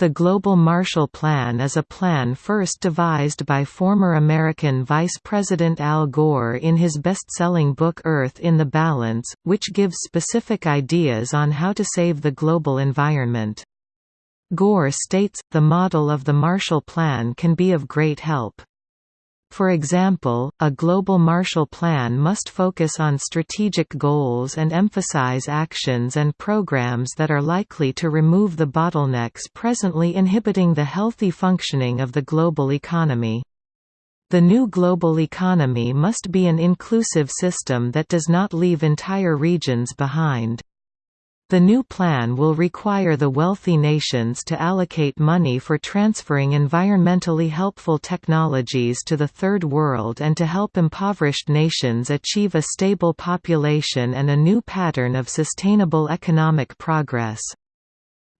The Global Marshall Plan is a plan first devised by former American Vice President Al Gore in his best-selling book Earth in the Balance, which gives specific ideas on how to save the global environment. Gore states, the model of the Marshall Plan can be of great help. For example, a global Marshall Plan must focus on strategic goals and emphasize actions and programs that are likely to remove the bottlenecks presently inhibiting the healthy functioning of the global economy. The new global economy must be an inclusive system that does not leave entire regions behind. The new plan will require the wealthy nations to allocate money for transferring environmentally helpful technologies to the Third World and to help impoverished nations achieve a stable population and a new pattern of sustainable economic progress.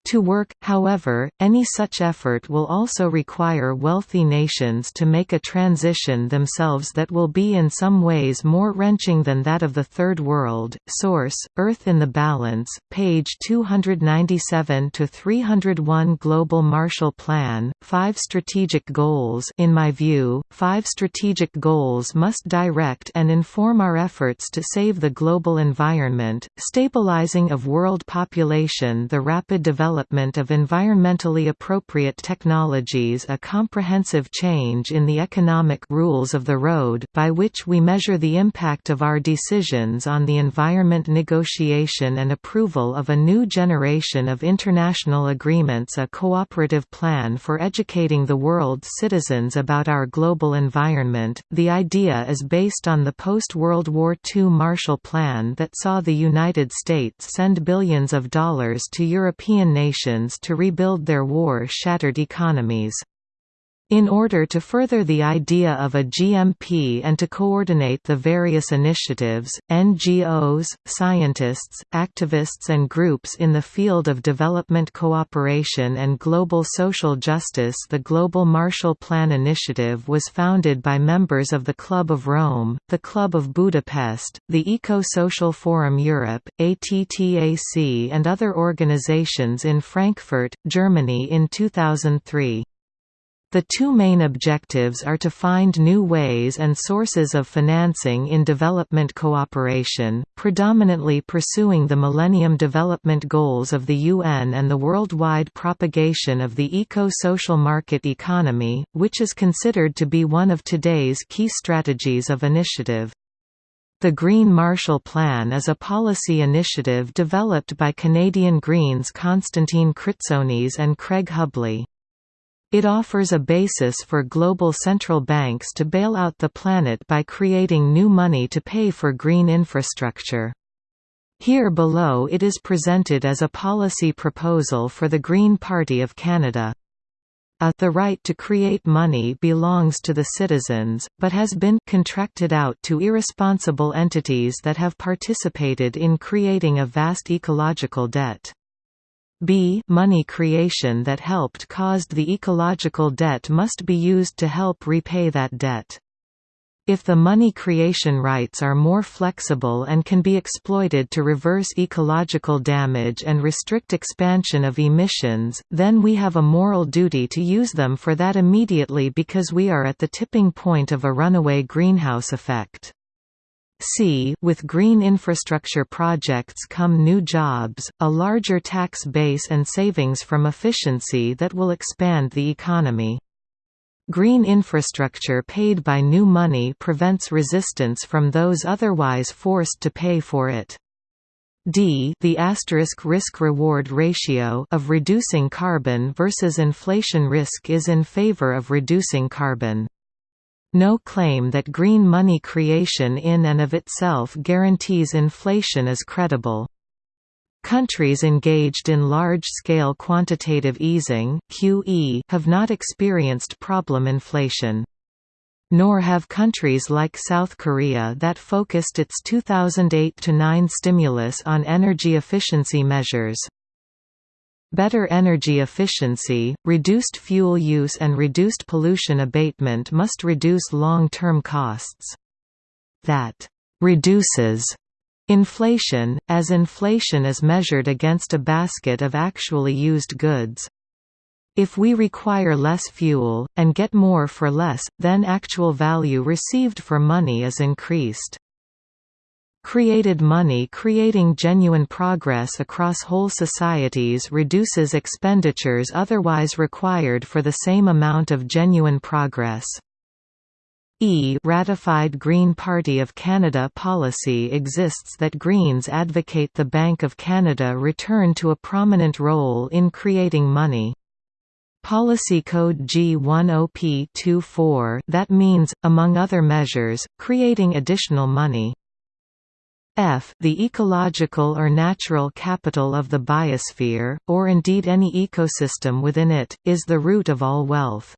To work, however, any such effort will also require wealthy nations to make a transition themselves that will be in some ways more wrenching than that of the Third World. Source: Earth in the Balance, page 297 to 301. Global Marshall Plan: Five strategic goals. In my view, five strategic goals must direct and inform our efforts to save the global environment, stabilizing of world population, the rapid development development of environmentally appropriate technologies a comprehensive change in the economic rules of the road by which we measure the impact of our decisions on the environment negotiation and approval of a new generation of international agreements a cooperative plan for educating the world's citizens about our global environment. The idea is based on the post-World War II Marshall Plan that saw the United States send billions of dollars to European nations to rebuild their war-shattered economies. In order to further the idea of a GMP and to coordinate the various initiatives, NGOs, scientists, activists and groups in the field of development cooperation and global social justice the Global Marshall Plan Initiative was founded by members of the Club of Rome, the Club of Budapest, the Eco-Social Forum Europe, ATTAC and other organizations in Frankfurt, Germany in 2003. The two main objectives are to find new ways and sources of financing in development cooperation, predominantly pursuing the Millennium Development Goals of the UN and the worldwide propagation of the eco-social market economy, which is considered to be one of today's key strategies of initiative. The Green Marshall Plan is a policy initiative developed by Canadian Greens Constantine Kritsonis and Craig Hubley. It offers a basis for global central banks to bail out the planet by creating new money to pay for green infrastructure. Here below it is presented as a policy proposal for the Green Party of Canada. A, the right to create money belongs to the citizens, but has been contracted out to irresponsible entities that have participated in creating a vast ecological debt. B money creation that helped caused the ecological debt must be used to help repay that debt. If the money creation rights are more flexible and can be exploited to reverse ecological damage and restrict expansion of emissions, then we have a moral duty to use them for that immediately because we are at the tipping point of a runaway greenhouse effect. C with green infrastructure projects come new jobs, a larger tax base and savings from efficiency that will expand the economy. Green infrastructure paid by new money prevents resistance from those otherwise forced to pay for it. D the asterisk risk-reward ratio of reducing carbon versus inflation risk is in favor of reducing carbon. No claim that green money creation in and of itself guarantees inflation is credible. Countries engaged in large-scale quantitative easing QE have not experienced problem inflation. Nor have countries like South Korea that focused its 2008–9 stimulus on energy efficiency measures. Better energy efficiency, reduced fuel use and reduced pollution abatement must reduce long-term costs. That «reduces» inflation, as inflation is measured against a basket of actually used goods. If we require less fuel, and get more for less, then actual value received for money is increased. Created money creating genuine progress across whole societies reduces expenditures otherwise required for the same amount of genuine progress. E ratified Green Party of Canada policy exists that Greens advocate the Bank of Canada return to a prominent role in creating money. Policy Code G10P24 that means, among other measures, creating additional money. F the ecological or natural capital of the biosphere, or indeed any ecosystem within it, is the root of all wealth.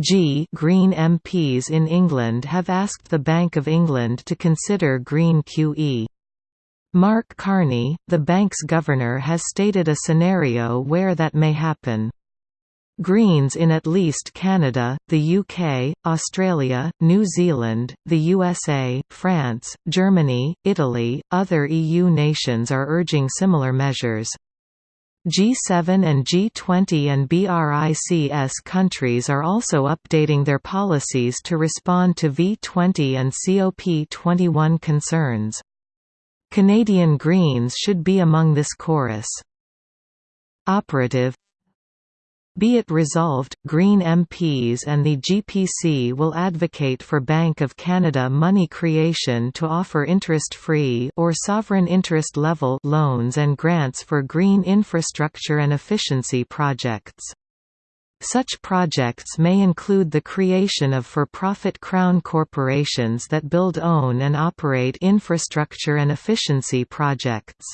G Green MPs in England have asked the Bank of England to consider Green QE. Mark Carney, the bank's governor has stated a scenario where that may happen. Greens in at least Canada, the UK, Australia, New Zealand, the USA, France, Germany, Italy, other EU nations are urging similar measures. G7 and G20 and BRICS countries are also updating their policies to respond to V20 and COP21 concerns. Canadian Greens should be among this chorus. Operative be it resolved, Green MPs and the GPC will advocate for Bank of Canada money creation to offer interest-free or sovereign interest level loans and grants for green infrastructure and efficiency projects. Such projects may include the creation of for-profit crown corporations that build own and operate infrastructure and efficiency projects.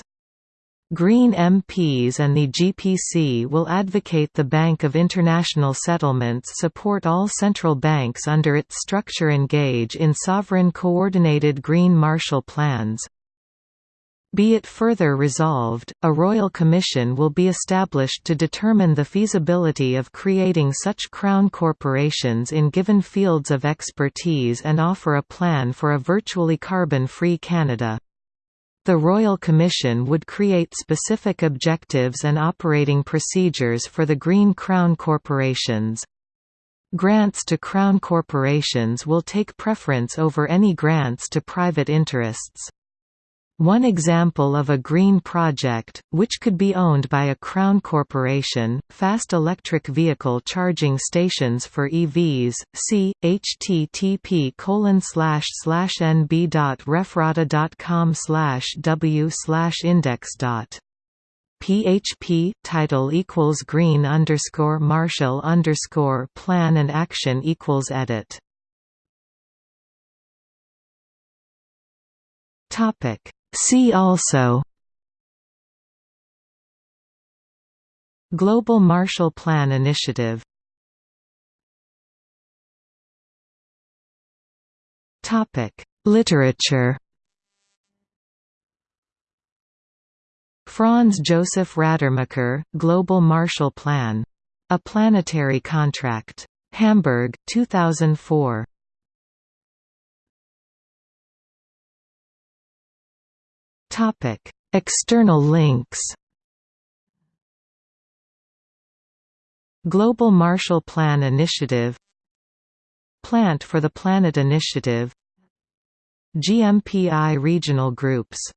Green MPs and the GPC will advocate the Bank of International Settlements support all central banks under its structure engage in sovereign coordinated Green Marshall Plans. Be it further resolved, a Royal Commission will be established to determine the feasibility of creating such crown corporations in given fields of expertise and offer a plan for a virtually carbon-free Canada. The Royal Commission would create specific objectives and operating procedures for the Green Crown corporations. Grants to Crown corporations will take preference over any grants to private interests. One example of a green project, which could be owned by a Crown corporation, fast electric vehicle charging stations for EVs, see, http nb.refrata.com slash w index. PHP title equals green underscore Marshall underscore plan and action equals edit. Topic See also Global Marshall Plan Initiative Topic Literature Franz Josef Radermacher, Global Marshall Plan. A Planetary Contract. Hamburg, 2004. External links. Global Marshall Plan Initiative Plant for the Planet Initiative GMPI Regional Groups